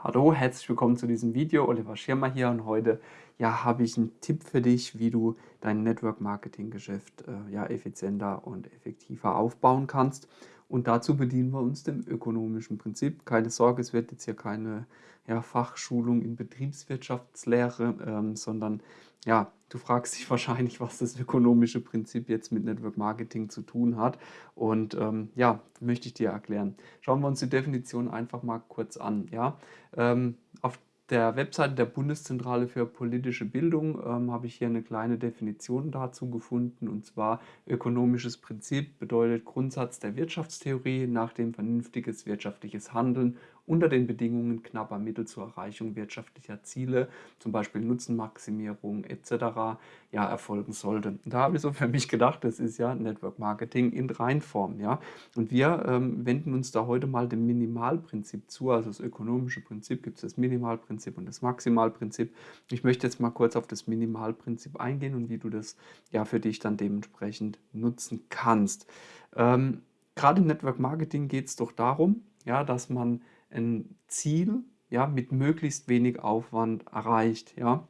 Hallo, herzlich willkommen zu diesem Video. Oliver Schirmer hier und heute ja, habe ich einen Tipp für dich, wie du dein Network Marketing Geschäft äh, ja, effizienter und effektiver aufbauen kannst. Und dazu bedienen wir uns dem ökonomischen Prinzip. Keine Sorge, es wird jetzt hier keine ja, Fachschulung in Betriebswirtschaftslehre, ähm, sondern ja, du fragst dich wahrscheinlich, was das ökonomische Prinzip jetzt mit Network Marketing zu tun hat. Und ähm, ja, möchte ich dir erklären. Schauen wir uns die Definition einfach mal kurz an. Ja? Ähm, auf der Webseite der Bundeszentrale für politische Bildung ähm, habe ich hier eine kleine Definition dazu gefunden. Und zwar ökonomisches Prinzip bedeutet Grundsatz der Wirtschaftstheorie, nach dem vernünftiges wirtschaftliches Handeln unter den Bedingungen knapper Mittel zur Erreichung wirtschaftlicher Ziele, zum Beispiel Nutzenmaximierung etc., ja, erfolgen sollte. Da habe ich so für mich gedacht, das ist ja Network Marketing in Reinform. Ja? Und wir ähm, wenden uns da heute mal dem Minimalprinzip zu, also das ökonomische Prinzip gibt es das Minimalprinzip und das Maximalprinzip. Ich möchte jetzt mal kurz auf das Minimalprinzip eingehen und wie du das ja für dich dann dementsprechend nutzen kannst. Ähm, Gerade im Network Marketing geht es doch darum, ja, dass man ein Ziel ja, mit möglichst wenig Aufwand erreicht. Ja?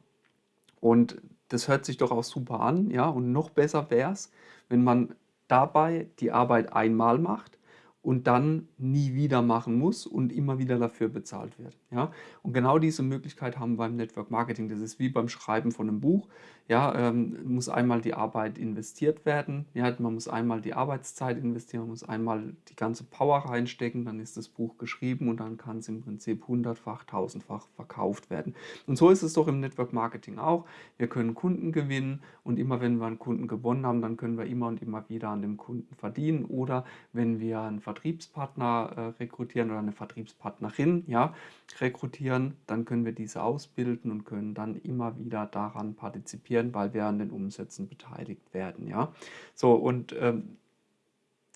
Und das hört sich doch auch super an. Ja? Und noch besser wäre es, wenn man dabei die Arbeit einmal macht und dann nie wieder machen muss und immer wieder dafür bezahlt wird. Ja? Und genau diese Möglichkeit haben wir beim Network Marketing. Das ist wie beim Schreiben von einem Buch. Ja, ähm, muss einmal die Arbeit investiert werden. Ja, man muss einmal die Arbeitszeit investieren, man muss einmal die ganze Power reinstecken, dann ist das Buch geschrieben und dann kann es im Prinzip hundertfach, tausendfach verkauft werden. Und so ist es doch im Network Marketing auch. Wir können Kunden gewinnen und immer wenn wir einen Kunden gewonnen haben, dann können wir immer und immer wieder an dem Kunden verdienen. Oder wenn wir einen Vertriebspartner äh, rekrutieren oder eine Vertriebspartnerin ja, rekrutieren, dann können wir diese ausbilden und können dann immer wieder daran partizipieren, weil wir an den Umsätzen beteiligt werden. Ja? So, und ähm,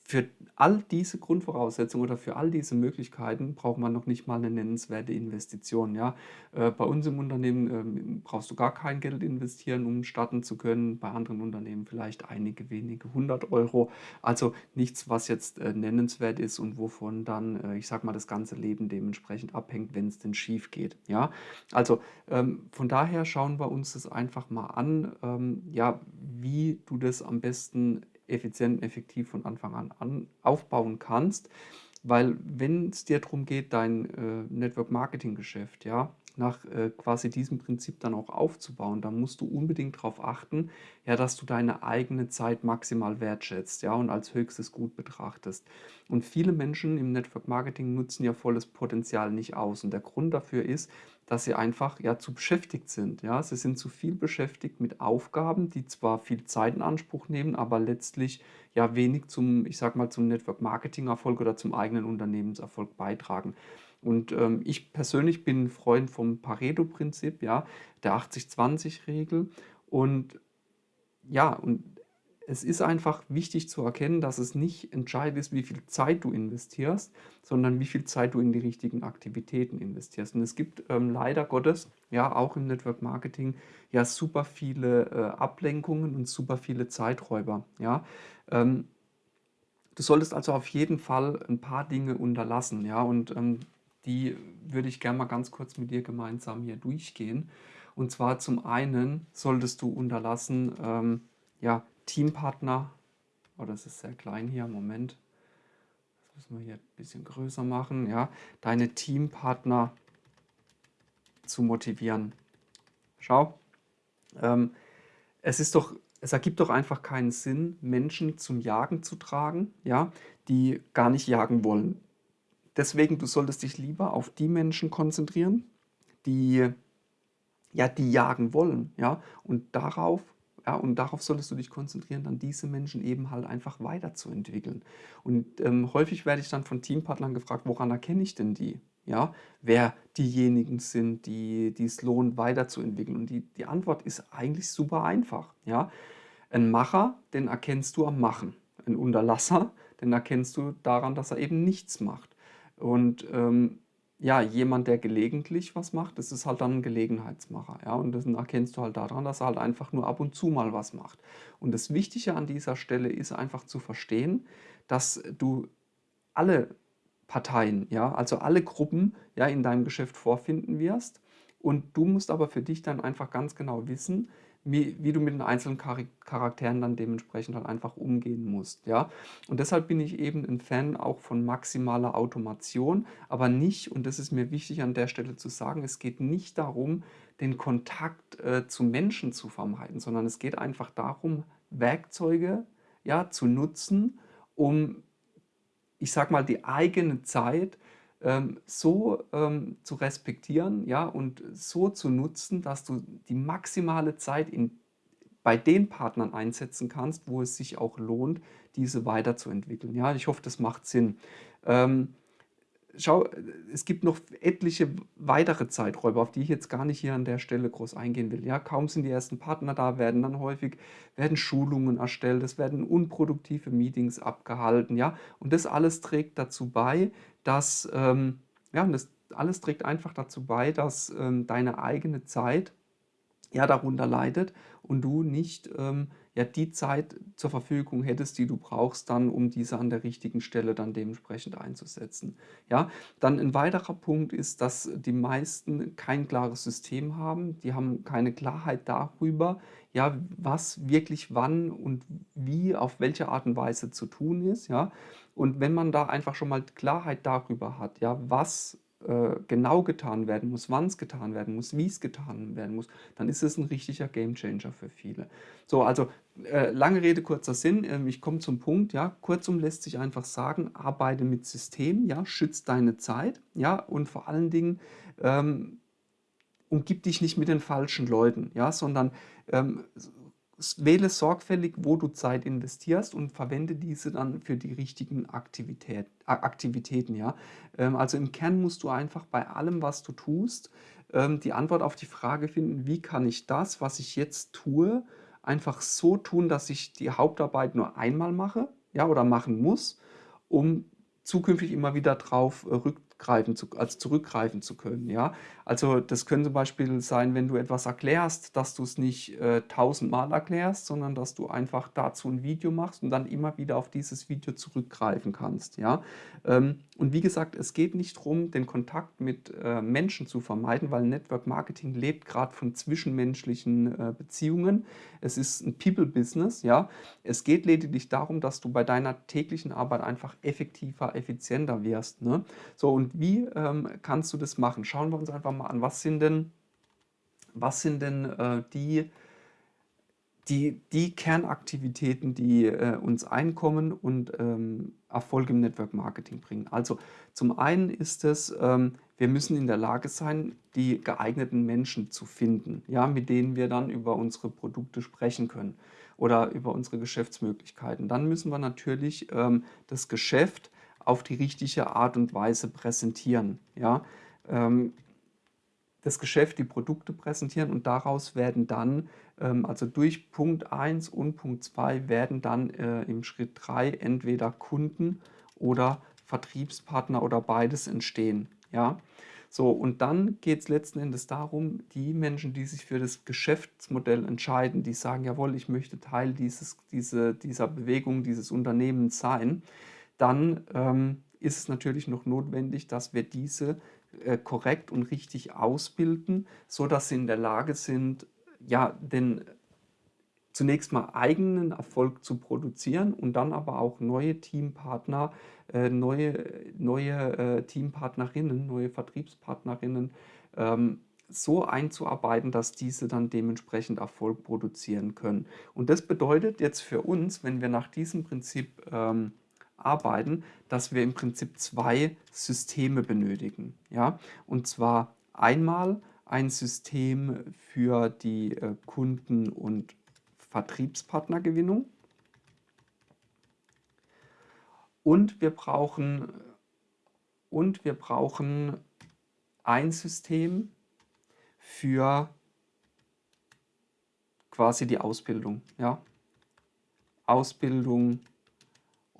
für all diese Grundvoraussetzungen oder für all diese Möglichkeiten braucht man noch nicht mal eine nennenswerte Investition. Ja? Äh, bei uns im Unternehmen ähm, brauchst du gar kein Geld investieren, um starten zu können. Bei anderen Unternehmen vielleicht einige wenige hundert Euro. Also nichts, was jetzt äh, nennenswert ist und wovon dann, äh, ich sag mal, das ganze Leben dementsprechend abhängt, wenn es denn schief geht. Ja? Also ähm, von daher schauen wir uns das einfach mal an, ähm, ja, wie du das am besten effizient und effektiv von Anfang an, an aufbauen kannst. Weil wenn es dir darum geht, dein äh, Network-Marketing-Geschäft ja, nach äh, quasi diesem Prinzip dann auch aufzubauen, dann musst du unbedingt darauf achten, ja, dass du deine eigene Zeit maximal wertschätzt ja, und als höchstes Gut betrachtest. Und viele Menschen im Network Marketing nutzen ja volles Potenzial nicht aus. Und der Grund dafür ist, dass sie einfach ja zu beschäftigt sind. Ja? Sie sind zu viel beschäftigt mit Aufgaben, die zwar viel Zeit in Anspruch nehmen, aber letztlich ja wenig zum, ich sag mal, zum Network-Marketing-Erfolg oder zum eigenen Unternehmenserfolg beitragen. Und ähm, ich persönlich bin ein Freund vom Pareto-Prinzip, ja, der 80-20-Regel. Und ja, und es ist einfach wichtig zu erkennen, dass es nicht entscheidend ist, wie viel Zeit du investierst, sondern wie viel Zeit du in die richtigen Aktivitäten investierst. Und es gibt ähm, leider Gottes, ja auch im Network Marketing, ja super viele äh, Ablenkungen und super viele Zeiträuber. Ja? Ähm, du solltest also auf jeden Fall ein paar Dinge unterlassen. Ja? Und ähm, die würde ich gerne mal ganz kurz mit dir gemeinsam hier durchgehen. Und zwar zum einen solltest du unterlassen, ähm, ja, Teampartner, oh, das ist sehr klein hier, Moment, das müssen wir hier ein bisschen größer machen, ja, deine Teampartner zu motivieren. Schau, ähm, es ist doch, es ergibt doch einfach keinen Sinn, Menschen zum Jagen zu tragen, ja, die gar nicht jagen wollen. Deswegen, du solltest dich lieber auf die Menschen konzentrieren, die ja, die jagen wollen, ja, und darauf ja, und darauf solltest du dich konzentrieren, dann diese Menschen eben halt einfach weiterzuentwickeln. Und ähm, häufig werde ich dann von Teampartnern gefragt, woran erkenne ich denn die? Ja, wer diejenigen sind, die, die es lohnt, weiterzuentwickeln. Und die, die Antwort ist eigentlich super einfach. Ja? Ein Macher, den erkennst du am Machen. Ein Unterlasser, den erkennst du daran, dass er eben nichts macht. Und ähm, ja, jemand, der gelegentlich was macht, das ist halt dann ein Gelegenheitsmacher. Ja? Und das erkennst du halt daran, dass er halt einfach nur ab und zu mal was macht. Und das Wichtige an dieser Stelle ist einfach zu verstehen, dass du alle Parteien, ja, also alle Gruppen ja, in deinem Geschäft vorfinden wirst. Und du musst aber für dich dann einfach ganz genau wissen, wie, wie du mit den einzelnen Charakteren dann dementsprechend halt einfach umgehen musst. Ja? Und deshalb bin ich eben ein Fan auch von maximaler Automation, aber nicht, und das ist mir wichtig an der Stelle zu sagen, es geht nicht darum, den Kontakt äh, zu Menschen zu vermeiden, sondern es geht einfach darum, Werkzeuge ja, zu nutzen, um, ich sag mal, die eigene Zeit ähm, so ähm, zu respektieren ja, und so zu nutzen, dass du die maximale Zeit in, bei den Partnern einsetzen kannst, wo es sich auch lohnt, diese weiterzuentwickeln. Ja, ich hoffe, das macht Sinn. Ähm, schau, es gibt noch etliche weitere Zeiträuber, auf die ich jetzt gar nicht hier an der Stelle groß eingehen will. Ja, kaum sind die ersten Partner da, werden dann häufig werden Schulungen erstellt, es werden unproduktive Meetings abgehalten, ja, und das alles trägt dazu bei, dass ähm, ja, und das alles trägt einfach dazu bei, dass ähm, deine eigene Zeit ja darunter leidet und du nicht ähm, ja die Zeit zur Verfügung hättest, die du brauchst, dann um diese an der richtigen Stelle dann dementsprechend einzusetzen. Ja, dann ein weiterer Punkt ist, dass die meisten kein klares System haben, die haben keine Klarheit darüber, ja, was wirklich wann und wie auf welche Art und Weise zu tun ist, ja. Und wenn man da einfach schon mal Klarheit darüber hat, ja, was äh, genau getan werden muss, wann es getan werden muss, wie es getan werden muss, dann ist es ein richtiger Gamechanger für viele. So, also äh, lange Rede, kurzer Sinn, äh, ich komme zum Punkt, ja, kurzum lässt sich einfach sagen, arbeite mit System, ja, schützt deine Zeit, ja, und vor allen Dingen ähm, umgib dich nicht mit den falschen Leuten, ja, sondern ähm, wähle sorgfältig, wo du Zeit investierst und verwende diese dann für die richtigen Aktivität, Aktivitäten. Ja? Ähm, also im Kern musst du einfach bei allem, was du tust, ähm, die Antwort auf die Frage finden, wie kann ich das, was ich jetzt tue, einfach so tun, dass ich die Hauptarbeit nur einmal mache ja, oder machen muss, um zukünftig immer wieder drauf äh, rück, zurückgreifen zu, also zurückgreifen zu können. Ja? Also das könnte zum Beispiel sein, wenn du etwas erklärst, dass du es nicht äh, tausendmal erklärst, sondern dass du einfach dazu ein Video machst und dann immer wieder auf dieses Video zurückgreifen kannst. Ja? Ähm, und wie gesagt, es geht nicht darum, den Kontakt mit äh, Menschen zu vermeiden, weil Network Marketing lebt gerade von zwischenmenschlichen äh, Beziehungen. Es ist ein People-Business. Ja? Es geht lediglich darum, dass du bei deiner täglichen Arbeit einfach effektiver, effizienter wirst. Ne? So, und wie ähm, kannst du das machen? Schauen wir uns einfach mal an, was sind denn, was sind denn äh, die, die, die Kernaktivitäten, die äh, uns Einkommen und ähm, Erfolg im Network Marketing bringen. Also zum einen ist es, ähm, wir müssen in der Lage sein, die geeigneten Menschen zu finden, ja, mit denen wir dann über unsere Produkte sprechen können oder über unsere Geschäftsmöglichkeiten. Dann müssen wir natürlich ähm, das Geschäft auf die richtige Art und Weise präsentieren. Ja? Ähm, das Geschäft, die Produkte präsentieren und daraus werden dann, ähm, also durch Punkt 1 und Punkt 2 werden dann äh, im Schritt 3 entweder Kunden oder Vertriebspartner oder beides entstehen. Ja? So, und dann geht es letzten Endes darum, die Menschen, die sich für das Geschäftsmodell entscheiden, die sagen, jawohl, ich möchte Teil dieses, diese, dieser Bewegung, dieses Unternehmens sein, dann ähm, ist es natürlich noch notwendig, dass wir diese äh, korrekt und richtig ausbilden, sodass sie in der Lage sind, ja, den zunächst mal eigenen Erfolg zu produzieren und dann aber auch neue Teampartner, äh, neue, neue äh, Teampartnerinnen, neue Vertriebspartnerinnen ähm, so einzuarbeiten, dass diese dann dementsprechend Erfolg produzieren können. Und das bedeutet jetzt für uns, wenn wir nach diesem Prinzip ähm, arbeiten, dass wir im Prinzip zwei Systeme benötigen. Ja? Und zwar einmal ein System für die äh, Kunden- und Vertriebspartnergewinnung. Und wir brauchen, und wir brauchen ein System für quasi die Ausbildung. Ja? Ausbildung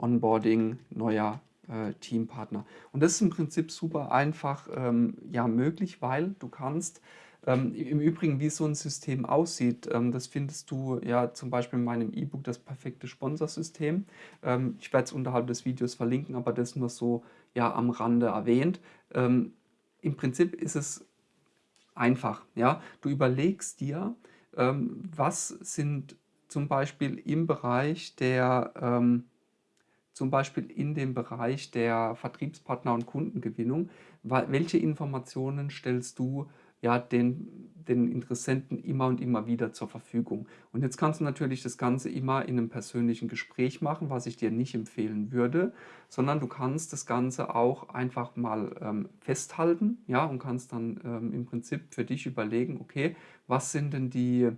Onboarding neuer äh, Teampartner. Und das ist im Prinzip super einfach ähm, ja, möglich, weil du kannst ähm, Im Übrigen, wie so ein System aussieht, ähm, das findest du ja zum Beispiel in meinem E-Book, das perfekte Sponsorsystem. Ähm, ich werde es unterhalb des Videos verlinken, aber das nur so ja am Rande erwähnt. Ähm, Im Prinzip ist es einfach. Ja? Du überlegst dir, ähm, was sind zum Beispiel im Bereich der, ähm, zum Beispiel in dem Bereich der Vertriebspartner und Kundengewinnung, welche Informationen stellst du ja, den, den Interessenten immer und immer wieder zur Verfügung. Und jetzt kannst du natürlich das Ganze immer in einem persönlichen Gespräch machen, was ich dir nicht empfehlen würde, sondern du kannst das Ganze auch einfach mal ähm, festhalten ja, und kannst dann ähm, im Prinzip für dich überlegen, okay, was sind denn die,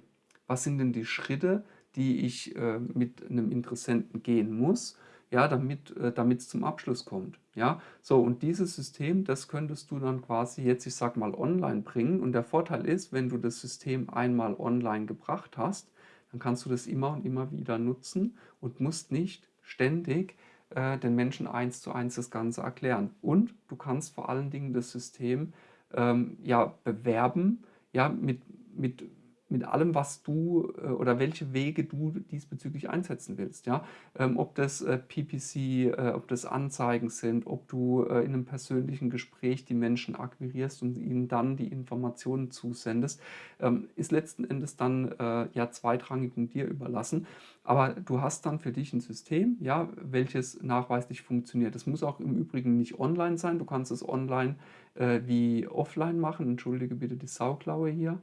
was sind denn die Schritte, die ich äh, mit einem Interessenten gehen muss, ja, damit äh, es zum Abschluss kommt. Ja, so und dieses System, das könntest du dann quasi jetzt, ich sag mal, online bringen. Und der Vorteil ist, wenn du das System einmal online gebracht hast, dann kannst du das immer und immer wieder nutzen und musst nicht ständig äh, den Menschen eins zu eins das Ganze erklären. Und du kannst vor allen Dingen das System ähm, ja bewerben, ja, mit, mit mit allem, was du äh, oder welche Wege du diesbezüglich einsetzen willst. Ja? Ähm, ob das äh, PPC, äh, ob das Anzeigen sind, ob du in einem persönlichen Gespräch die Menschen akquirierst und ihnen dann die Informationen zusendest, ähm, ist letzten Endes dann ja zweitrangig und dir überlassen. Aber du hast dann für dich ein System, ja, welches nachweislich funktioniert. Das muss auch im Übrigen nicht online sein. Du kannst es online wie offline machen. Entschuldige bitte die Sauklaue hier.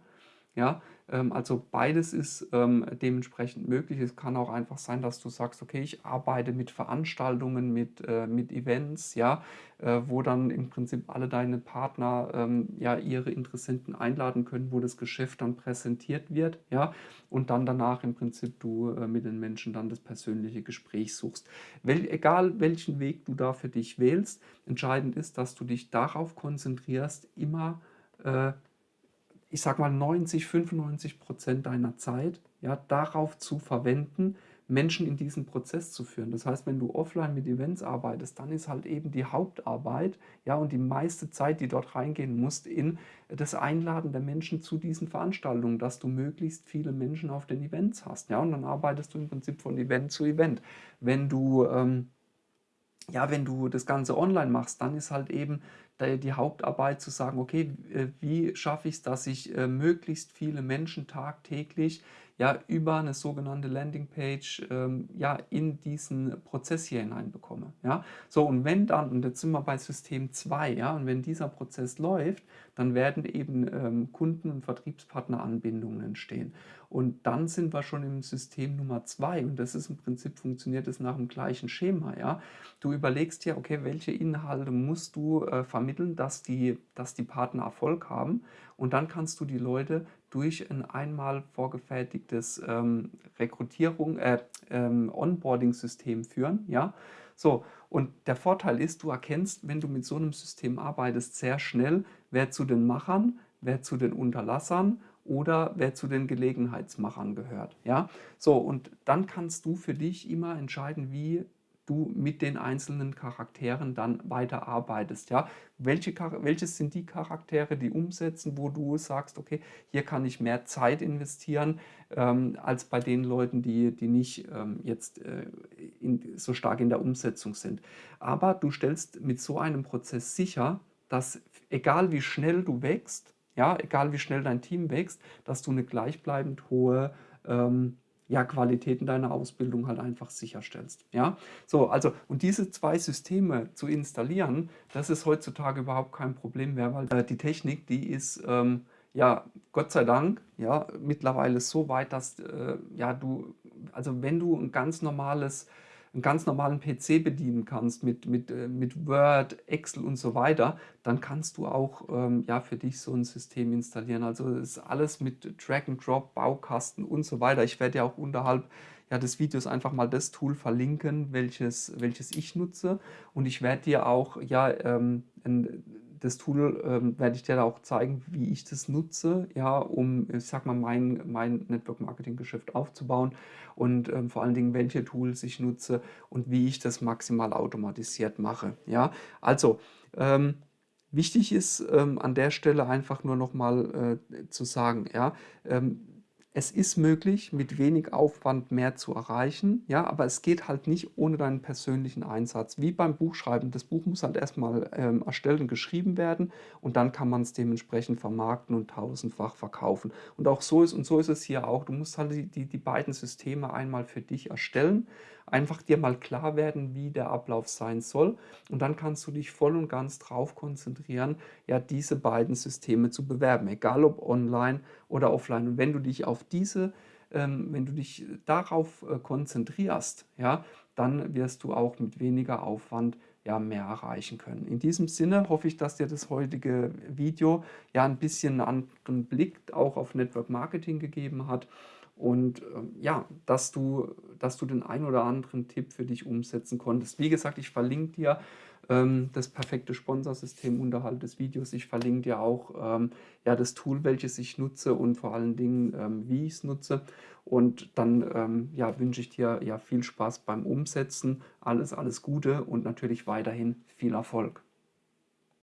Ja, ähm, also beides ist ähm, dementsprechend möglich. Es kann auch einfach sein, dass du sagst, okay, ich arbeite mit Veranstaltungen, mit, äh, mit Events, ja, äh, wo dann im Prinzip alle deine Partner ähm, ja ihre Interessenten einladen können, wo das Geschäft dann präsentiert wird, ja, und dann danach im Prinzip du äh, mit den Menschen dann das persönliche Gespräch suchst. Wel egal welchen Weg du da für dich wählst, entscheidend ist, dass du dich darauf konzentrierst, immer äh, ich sag mal 90, 95 Prozent deiner Zeit ja, darauf zu verwenden, Menschen in diesen Prozess zu führen. Das heißt, wenn du offline mit Events arbeitest, dann ist halt eben die Hauptarbeit ja, und die meiste Zeit, die dort reingehen muss, in das Einladen der Menschen zu diesen Veranstaltungen, dass du möglichst viele Menschen auf den Events hast. Ja, und dann arbeitest du im Prinzip von Event zu Event. Wenn du ähm, ja, wenn du das Ganze online machst, dann ist halt eben die Hauptarbeit zu sagen, okay, äh, wie schaffe ich es, dass ich äh, möglichst viele Menschen tagtäglich ja über eine sogenannte Landingpage ähm, ja in diesen Prozess hier hineinbekomme. Ja? So, und wenn dann, und jetzt sind wir bei System 2, ja, und wenn dieser Prozess läuft, dann werden eben ähm, Kunden- und Vertriebspartneranbindungen entstehen. Und dann sind wir schon im System Nummer 2 und das ist im Prinzip, funktioniert es nach dem gleichen Schema. Ja? Du überlegst dir, okay, welche Inhalte musst du äh, vermitteln, dass die, dass die Partner Erfolg haben und dann kannst du die Leute durch ein einmal vorgefertigtes ähm, Rekrutierung, äh, ähm, Onboarding-System führen. Ja? So, und der Vorteil ist, du erkennst, wenn du mit so einem System arbeitest, sehr schnell, wer zu den Machern, wer zu den Unterlassern oder wer zu den Gelegenheitsmachern gehört. Ja? So, und dann kannst du für dich immer entscheiden, wie du mit den einzelnen Charakteren dann weiterarbeitest. Ja? Welche, welches sind die Charaktere, die umsetzen, wo du sagst, okay, hier kann ich mehr Zeit investieren, ähm, als bei den Leuten, die, die nicht ähm, jetzt äh, in, so stark in der Umsetzung sind. Aber du stellst mit so einem Prozess sicher, dass egal wie schnell du wächst, ja, egal wie schnell dein Team wächst, dass du eine gleichbleibend hohe ähm, ja, Qualitäten deiner Ausbildung halt einfach sicherstellst. Ja? So, also, und diese zwei Systeme zu installieren, das ist heutzutage überhaupt kein Problem mehr, weil äh, die Technik, die ist, ähm, ja, Gott sei Dank, ja, mittlerweile so weit, dass, äh, ja, du, also wenn du ein ganz normales einen ganz normalen PC bedienen kannst mit, mit, äh, mit Word, Excel und so weiter, dann kannst du auch ähm, ja, für dich so ein System installieren. Also ist alles mit Drag and Drop, Baukasten und so weiter. Ich werde ja auch unterhalb ja, des Videos einfach mal das Tool verlinken, welches, welches ich nutze. Und ich werde dir auch ja, ähm, ein, das Tool ähm, werde ich dir da auch zeigen, wie ich das nutze, ja, um, ich sag mal, mein, mein Network-Marketing-Geschäft aufzubauen und ähm, vor allen Dingen, welche Tools ich nutze und wie ich das maximal automatisiert mache. Ja, also ähm, wichtig ist ähm, an der Stelle einfach nur noch mal äh, zu sagen, ja, ähm, es ist möglich, mit wenig Aufwand mehr zu erreichen, ja, aber es geht halt nicht ohne deinen persönlichen Einsatz. Wie beim Buchschreiben. Das Buch muss halt erstmal ähm, erstellt und geschrieben werden und dann kann man es dementsprechend vermarkten und tausendfach verkaufen. Und auch so ist, und so ist es hier auch. Du musst halt die, die, die beiden Systeme einmal für dich erstellen, einfach dir mal klar werden, wie der Ablauf sein soll und dann kannst du dich voll und ganz drauf konzentrieren, ja, diese beiden Systeme zu bewerben, egal ob online oder offline. Und wenn du dich auf diese, ähm, wenn du dich darauf äh, konzentrierst, ja, dann wirst du auch mit weniger Aufwand ja, mehr erreichen können. In diesem Sinne hoffe ich, dass dir das heutige Video ja ein bisschen einen anderen Blick auch auf Network Marketing gegeben hat und ähm, ja, dass du, dass du den ein oder anderen Tipp für dich umsetzen konntest. Wie gesagt, ich verlinke dir ähm, das perfekte Sponsorsystem unterhalb des Videos. Ich verlinke dir auch ähm, ja, das Tool, welches ich nutze und vor allen Dingen, ähm, wie ich es nutze. Und dann ähm, ja, wünsche ich dir ja viel Spaß beim Umsetzen, alles, alles Gute und natürlich weiterhin viel Erfolg.